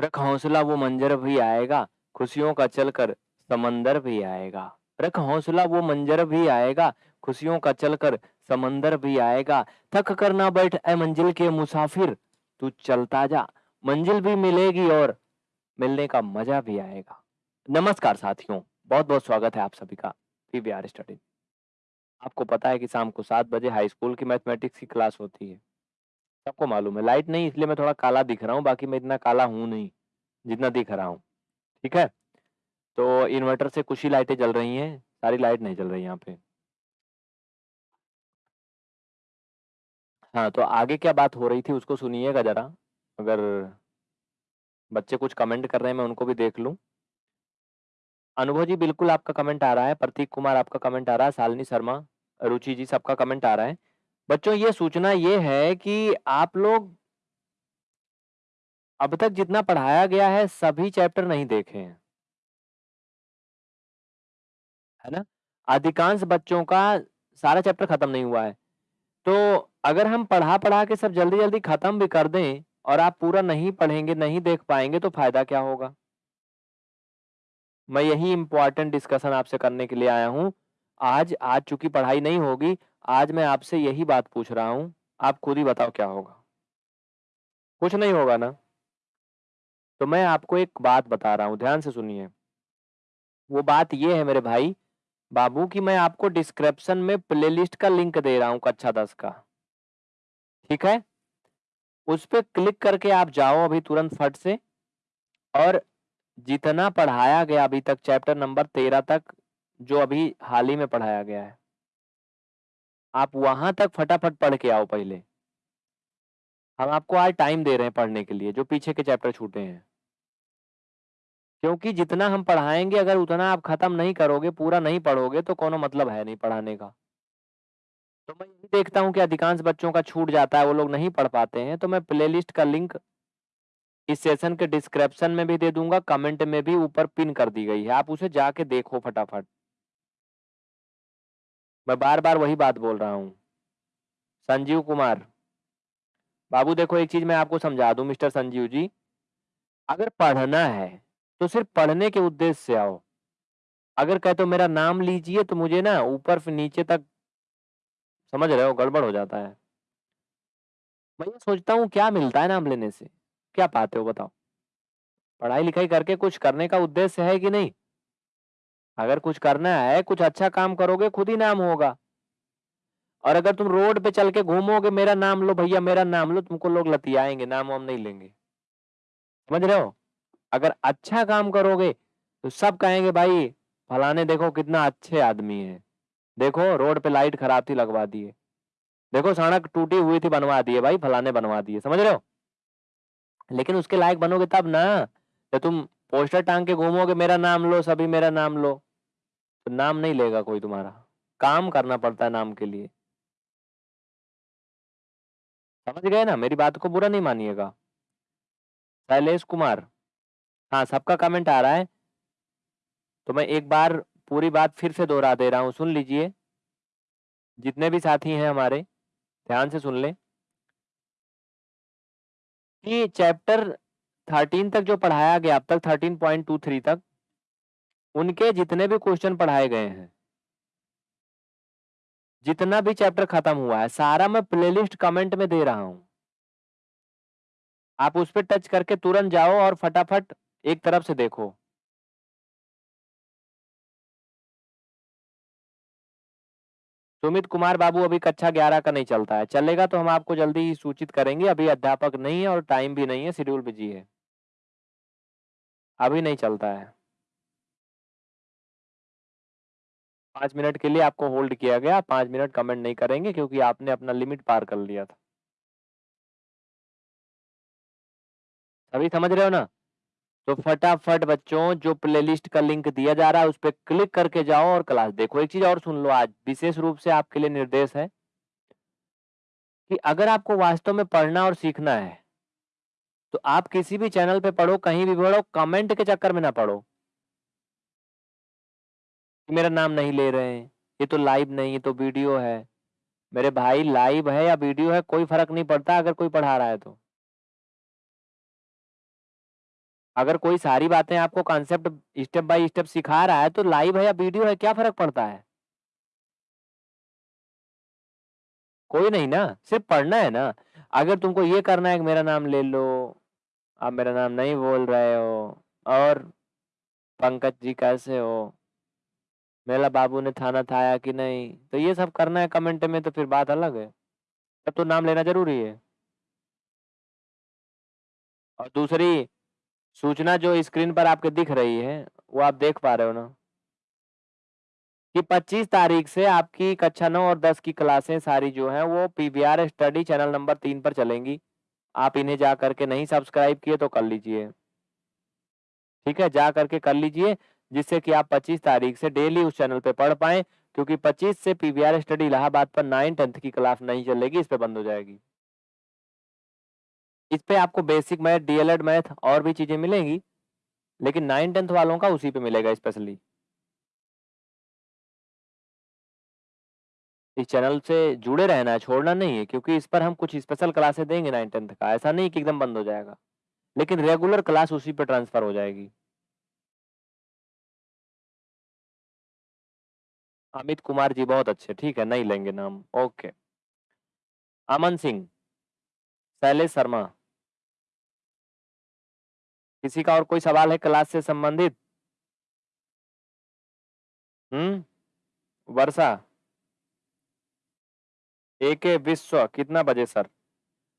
रख हौसला वो मंजर भी आएगा, खुशियों का चलकर समंदर भी आएगा। रख हौसला वो मंजर भी आएगा, खुशियों का चलकर समंदर भी आएगा। थक कर ना बैठ ए मंजिल के मुसाफिर, तू चलता जा। मंजिल भी मिलेगी और मिलने का मज़ा भी आएगा। नमस्कार साथियों बहुत बहुत स्वागत है आप सभी का पीवीआर स्टडी आपको पता है कि शाम को सात बजे हाई स्कूल की मैथमेटिक्स की क्लास होती है। सबको मालूम है, लाइट नहीं, इसलिए मैं थोड़ा काला दिख रहा हूँ, बाकी मैं इतना काला हूँ नहीं। जितना दिख रहा हूँ, ठीक है? तो इन्वर्टर से कुछ ही लाइटें जल रही हैं, सारी लाइट नहीं जल रही यहाँ पे। हाँ तो आगे क्या बात हो रही थी उसको सुनिएगा जरा, अगर बच्चे कुछ कमेंट कर रहे हैं, मैं उनको भी देख लूँ। अनुभव जी, बिल्कुल आपका कमेंट आ रहा है, प्रतीक कुमार आपका कमेंट आ रहा है शालिनी शर्मा रुचि जी, सबका कमेंट आ रहा है। बच्चों, ये सूचना ये है कि आप लोग अब तक जितना पढ़ाया गया है, सभी चैप्टर नहीं देखे हैं। है ना? अधिकांश बच्चों का सारा चैप्टर खत्म नहीं हुआ है। तो अगर हम पढ़ा पढ़ा के सब जल्दी जल्दी खत्म भी कर दें और आप पूरा नहीं पढ़ेंगे, नहीं देख पाएँगे तो फ़ायदा क्या होगा? मैं यही इंपॉर्टेंट डिस्कशन आपसे करने के लिए आया हूँ। आज आज चूँकि पढ़ाई नहीं होगी, आज मैं आपसे यही बात पूछ रहा हूँ। आप खुद ही बताओ क्या होगा? कुछ नहीं होगा ना? तो मैं आपको एक बात बता रहा हूँ, ध्यान से सुनिए। वो बात ये है मेरे भाई, बाबू कि मैं आपको डिस्क्रिप्शन में प्लेलिस्ट का लिंक दे रहा हूँ कक्षा दस का। ठीक है? उस पर क्लिक करके आप जाओ अभी तुरंत फट से और जितना पढ़ाया गया अभी तक चैप्टर नंबर तेरह तक, जो अभी हाल ही में पढ़ाया गया है। आप वहाँ तक फटाफट पढ़ के आओ पहले। हम आपको आज टाइम दे रहे हैं पढ़ने के लिए, जो पीछे के चैप्टर छूटे हैं। क्योंकि जितना हम पढ़ाएँगे, अगर उतना आप खत्म नहीं करोगे, पूरा नहीं पढ़ोगे तो कोनो मतलब है नहीं पढ़ाने का। तो मैं यही देखता हूँ कि अधिकांश बच्चों का छूट जाता है, वो लोग नहीं पढ़ पाते हैं तो मैं प्लेलिस्ट का लिंक इस सेशन के डिस्क्रिप्शन में भी दे दूँगा, कमेंट में भी ऊपर पिन कर दी गई है, आप उसे जाके देखो फटाफट। मैं बार बार वही बात बोल रहा हूँ। संजीव कुमार, बाबू देखो एक चीज़ मैं आपको समझा दूँ, मिस्टर संजीव जी, अगर पढ़ना है तो सिर्फ़ पढ़ने के उद्देश्य से आओ। अगर कहे तो मेरा नाम लीजिए तो मुझे ना ऊपर से नीचे तक समझ रहे हो गड़बड़ हो जाता है। मैं ये सोचता हूँ क्या मिलता है नाम लेने से? क्या पाते हो बताओ? पढ़ाई लिखाई करके कुछ करने का उद्देश्य है कि नहीं? अगर कुछ करना है, कुछ अच्छा काम करोगे, खुद ही नाम होगा। और अगर तुम रोड पे चल के घूमोगे, मेरा नाम लो भैया, मेरा नाम लो, तुमको लोग लतियाएँगे, नाम वाम नहीं लेंगे। समझ रहे हो? अगर अच्छा काम करोगे तो सब कहेंगे, भाई, फलाने देखो कितना अच्छे आदमी है। देखो, रोड पे लाइट खराब थी, लगवा दिए। देखो, सड़क टूटी हुई थी, बनवा दिए, भाई, फलाने बनवा दिए। समझ रहे हो? लेकिन उसके लायक बनोगे तब ना, जब तुम पोस्टर टांग के घूमोगे, मेरा नाम लो, सभी मेरा नाम लो। तो नाम नहीं लेगा कोई तुम्हारा। काम करना पड़ता है नाम के लिए। समझ गए ना? मेरी बात को बुरा नहीं मानिएगा। शैलेश कुमार हाँ सबका कमेंट आ रहा है। तो मैं एक बार पूरी बात फिर से दोहरा दे रहा हूँ, सुन लीजिए। जितने भी साथी हैं हमारे, ध्यान से सुन लें। कि चैप्टर थर्टीन तक जो पढ़ाया गया, अब तक थर्टीन पॉइंट टू थ्री तक, उनके जितने भी क्वेश्चन पढ़ाए गए हैं, जितना भी चैप्टर खत्म हुआ है, सारा मैं प्लेलिस्ट कमेंट में दे रहा हूँ। आप उस पर टच करके तुरंत जाओ और फटाफट एक तरफ़ से देखो। सुमित कुमार बाबू अभी कक्षा ग्यारह का नहीं चलता है। चलेगा तो हम आपको जल्दी ही सूचित करेंगे। अभी अध्यापक नहीं है और टाइम भी नहीं है, शेड्यूल बिज़ी है। अभी नहीं चलता है। पाँच मिनट के लिए आपको होल्ड किया गया। पाँच मिनट कमेंट नहीं करेंगे क्योंकि आपने अपना लिमिट पार कर लिया था। अभी समझ रहे हो ना? तो फटाफट बच्चों, जो प्लेलिस्ट का लिंक दिया जा रहा है, उस पर क्लिक करके जाओ और क्लास देखो। एक चीज़ और सुन लो आज, विशेष रूप से आपके लिए निर्देश है कि अगर आपको वास्तव में पढ़ना और सीखना है तो आप किसी भी चैनल पे पढ़ो, कहीं भी पढ़ो कमेंट के चक्कर में ना पढ़ो। मेरा नाम नहीं ले रहे हैं, ये तो लाइव नहीं, ये तो वीडियो है। मेरे भाई लाइव है या वीडियो है, कोई फ़र्क नहीं पड़ता, अगर कोई पढ़ा रहा है तो। अगर कोई सारी बातें आपको कॉन्सेप्ट स्टेप बाय स्टेप सिखा रहा है तो लाइव है या वीडियो है क्या फ़र्क पड़ता है? कोई नहीं ना, सिर्फ़ पढ़ना है ना। अगर तुमको ये करना है कि मेरा नाम ले लो, आप मेरा नाम नहीं बोल रहे हो और पंकज जी कैसे हो? मेला बाबू ने थाना थाया कि नहीं? तो ये सब करना है कमेंट में तो फिर बात अलग है। तब तो नाम लेना ज़रूरी है। और दूसरी सूचना जो स्क्रीन पर आपके दिख रही है, वो आप देख पा रहे हो ना? कि 25 तारीख से आपकी कक्षा 9 और 10 की क्लासें सारी जो हैं वो पीवीआर स्टडी चैनल नंबर तीन पर चलेंगी। आप इन्हें जा करके नहीं सब्सक्राइब किए तो कर लीजिए। ठीक है? जा करके कर लीजिए, जिससे कि आप 25 तारीख से डेली उस चैनल पे पढ़ पाएँ, क्योंकि 25 से पीवीआर स्टडी इलाहाबाद पर 9-10th की क्लास नहीं चलेगी, इस पर बंद हो जाएगी। इस पे आपको बेसिक मैथ, डीएलएड मैथ और भी चीज़ें मिलेंगी, लेकिन 9-10th वालों का उसी पे मिलेगा स्पेशली। इस चैनल से जुड़े रहना है, छोड़ना नहीं है, क्योंकि इस पर हम कुछ स्पेशल क्लासें देंगे 9-10th का, ऐसा नहीं कि एकदम बंद हो जाएगा। लेकिन रेगुलर क्लास उसी पे ट्रांसफ़र हो जाएगी। अमित कुमार जी बहुत अच्छे, ठीक है, नहीं लेंगे नाम, ओके। अमन सिंह। शैलेश शर्मा। किसी का और कोई सवाल है क्लास से संबंधित? हुँ? वर्षा। एके विश्व कितना बजे सर?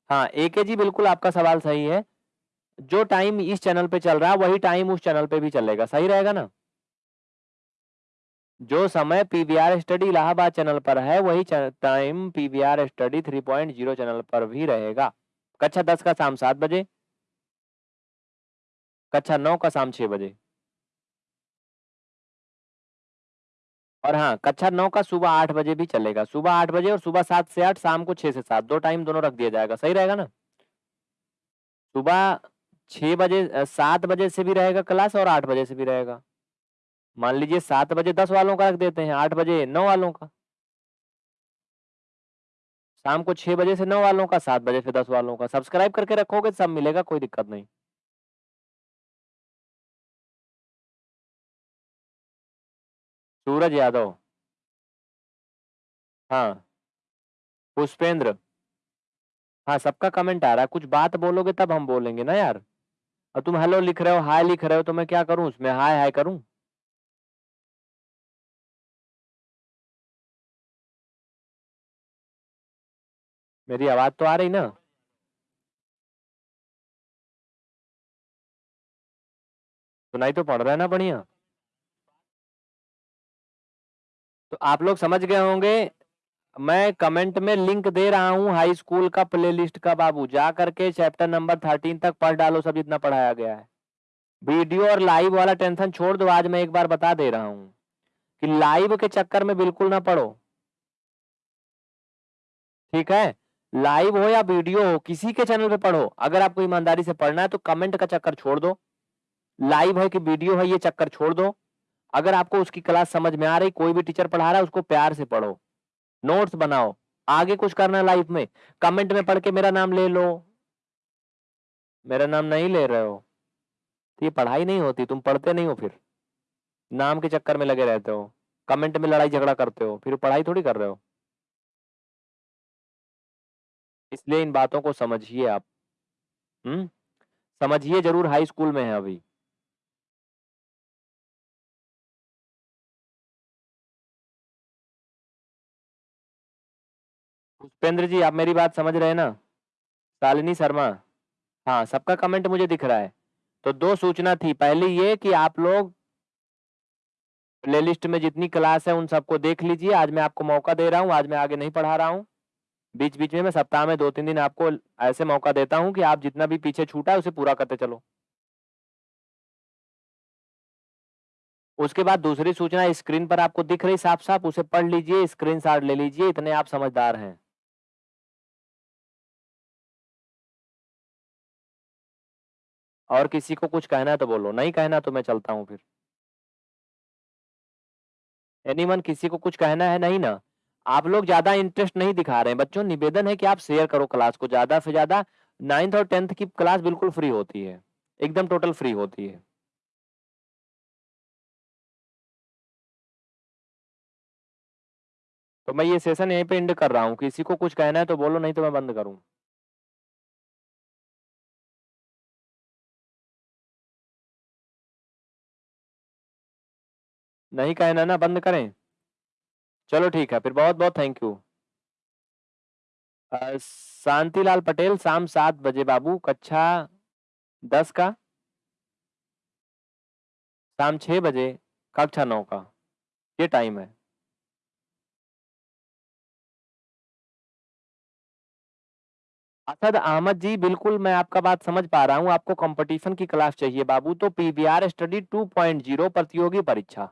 हाँ, एके जी बिल्कुल आपका सवाल सही है। जो टाइम इस चैनल पे चल रहा है, वही टाइम उस चैनल पे भी चलेगा, सही रहेगा ना? जो समय पीवीआर स्टडी इलाहाबाद चैनल पर है, वही टाइम पीवीआर स्टडी 3.0 चैनल पर भी रहेगा। कक्षा 10 का शाम सात बजे। कक्षा नौ का शाम 6 बजे। और हाँ, कक्षा नौ का सुबह आठ बजे भी चलेगा। सुबह आठ बजे और सुबह सात से आठ शाम को 6 से 7, 2 टाइम दोनों रख दिया जाएगा, सही रहेगा ना? सुबह 6 बजे सात बजे से भी रहेगा क्लास और आठ बजे से भी रहेगा। मान लीजिए सात बजे 10 वालों का रख देते हैं, आठ बजे नौ वालों का। शाम को 6 बजे से नौ वालों का, सात बजे से 10 वालों का। सब्सक्राइब करके रखोगे सब मिलेगा, कोई दिक्कत नहीं। सूरज यादव। हाँ। पुष्पेंद्र। हाँ, सबका कमेंट आ रहा है, कुछ बात बोलोगे तब हम बोलेंगे ना यार। और तुम हेलो लिख रहे हो, हाय लिख रहे हो, तो मैं क्या करूँ उसमें हाय हाय करूँ? मेरी आवाज़ तो आ रही ना? सुनाई तो पड़ रहा है ना बढ़िया? तो आप लोग समझ गए होंगे, मैं कमेंट में लिंक दे रहा हूँ हाई स्कूल का प्लेलिस्ट का बाबू, जा करके चैप्टर नंबर 13 तक पढ़ डालो सब जितना पढ़ाया गया है। वीडियो और लाइव वाला टेंशन छोड़ दो, आज मैं एक बार बता दे रहा हूँ, कि लाइव के चक्कर में बिल्कुल ना पढ़ो। ठीक है? लाइव हो या वीडियो हो, किसी के चैनल पे पढ़ो, अगर आपको ईमानदारी से पढ़ना है तो कमेंट का चक्कर छोड़ दो। लाइव है कि वीडियो है ये चक्कर छोड़ दो। अगर आपको उसकी क्लास समझ में आ रही, कोई भी टीचर पढ़ा रहा है उसको प्यार से पढ़ो। नोट्स बनाओ, आगे कुछ करना लाइफ में, कमेंट में पढ़ के मेरा नाम ले लो। मेरा नाम नहीं ले रहे हो। तो ये पढ़ाई नहीं होती, तुम पढ़ते नहीं हो फिर। नाम के चक्कर में लगे रहते हो, कमेंट में लड़ाई झगड़ा करते हो, फिर पढ़ाई थोड़ी कर रहे हो। इसलिए इन बातों को समझिए आप। हम्म समझिए ज़रूर हाई स्कूल में है अभी। पुष्पेंद्र जी, आप मेरी बात समझ रहे हैं ना? शालिनी शर्मा। हाँ, सबका कमेंट मुझे दिख रहा है। तो दो सूचना थी, पहली ये कि आप लोग प्लेलिस्ट में जितनी क्लास है उन सबको देख लीजिए, आज मैं आपको मौका दे रहा हूँ, आज मैं आगे नहीं पढ़ा रहा हूँ। बीच-बीच में मैं सप्ताह में 2-3 दिन आपको ऐसे मौका देता हूँ कि आप जितना भी पीछे छूटा है उसे पूरा करते चलो। उसके बाद दूसरी सूचना स्क्रीन पर आपको दिख रही साफ-साफ, उसे पढ़ लीजिए, स्क्रीनशॉट ले लीजिए, इतने आप समझदार हैं। और किसी को कुछ कहना है तो बोलो, नहीं कहना तो मैं चलता हूँ फिर। एनीवन किसी को कुछ कहना है नहीं ना? आप लोग ज़्यादा इंटरेस्ट नहीं दिखा रहे हैं, बच्चों निवेदन है कि आप शेयर करो क्लास को ज़्यादा से ज़्यादा नाइन्थ और 10th की क्लास बिल्कुल फ्री होती है। एकदम टोटल फ्री होती है तो मैं ये सेशन यहीं पे एंड कर रहा हूँ किसी को कुछ कहना है तो बोलो नहीं तो मैं बंद करूँ नहीं कहना ना बंद करें। चलो ठीक है, फिर बहुत बहुत थैंक यू शांतिलाल पटेल, शाम सात बजे बाबू, कक्षा दस का। शाम छह बजे, कक्षा नौ का। ये टाइम है। असद अहमद जी, बिल्कुल मैं आपका बात समझ पा रहा हूँ। आपको कंपटीशन की क्लास चाहिए बाबू। तो पीवीआर स्टडी 2.0 प्रतियोगी परीक्षा।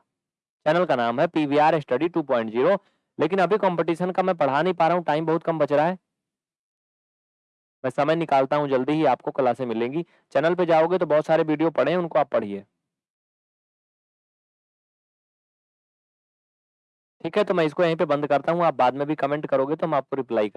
चैनल का नाम है पीवीआर स्टडी 2.0 लेकिन अभी कंपटीशन का मैं पढ़ा नहीं पा रहा हूँ टाइम बहुत कम बच रहा है। मैं समय निकालता हूँ, जल्दी ही आपको क्लासे मिलेंगी। चैनल पे जाओगे तो बहुत सारे वीडियो पढ़े उनको आप पढ़िए। ठीक है तो मैं इसको यहीं पे बंद करता हूँ। आप बाद में भी कमेंट करोगे तो मैं आपको रिप्लाई